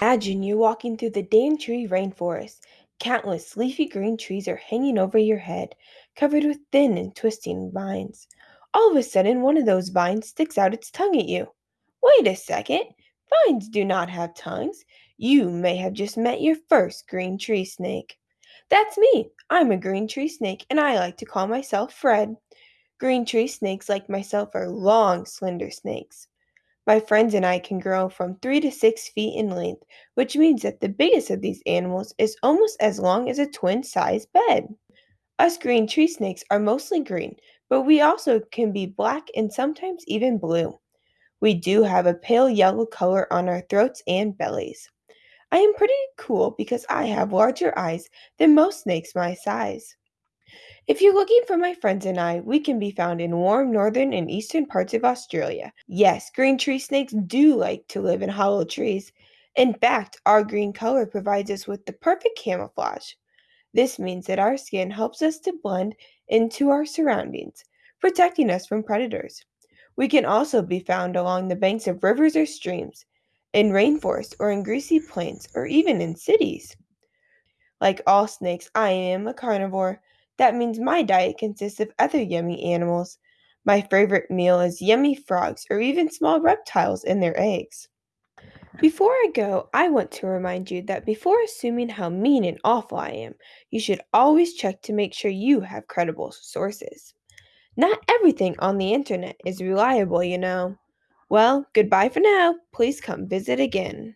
Imagine you're walking through the Daintree rainforest. Countless leafy green trees are hanging over your head, covered with thin and twisting vines. All of a sudden, one of those vines sticks out its tongue at you. Wait a second. Vines do not have tongues. You may have just met your first green tree snake. That's me. I'm a green tree snake, and I like to call myself Fred. Green tree snakes, like myself, are long, slender snakes. My friends and I can grow from 3 to 6 feet in length, which means that the biggest of these animals is almost as long as a twin sized bed. Us green tree snakes are mostly green, but we also can be black and sometimes even blue. We do have a pale yellow color on our throats and bellies. I am pretty cool because I have larger eyes than most snakes my size. If you're looking for my friends and I, we can be found in warm northern and eastern parts of Australia. Yes, green tree snakes do like to live in hollow trees. In fact, our green color provides us with the perfect camouflage. This means that our skin helps us to blend into our surroundings, protecting us from predators. We can also be found along the banks of rivers or streams, in rainforests or in greasy plains, or even in cities. Like all snakes, I am a carnivore. That means my diet consists of other yummy animals. My favorite meal is yummy frogs or even small reptiles and their eggs. Before I go, I want to remind you that before assuming how mean and awful I am, you should always check to make sure you have credible sources. Not everything on the internet is reliable, you know. Well, goodbye for now. Please come visit again.